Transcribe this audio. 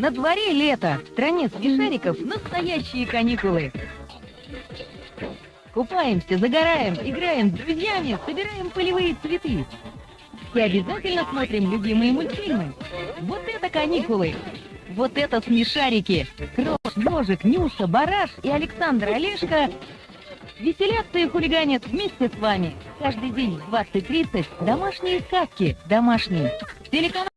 На дворе лето, в стране смешариков настоящие каникулы. Купаемся, загораем, играем с друзьями, собираем полевые цветы. И обязательно смотрим любимые мультфильмы. Вот это каникулы! Вот это смешарики! Крош, Ножик, Нюша, Бараш и Александр Олешко веселятся и хулиганят вместе с вами. Каждый день в 20.30 домашние сказки. Домашние. Телеканал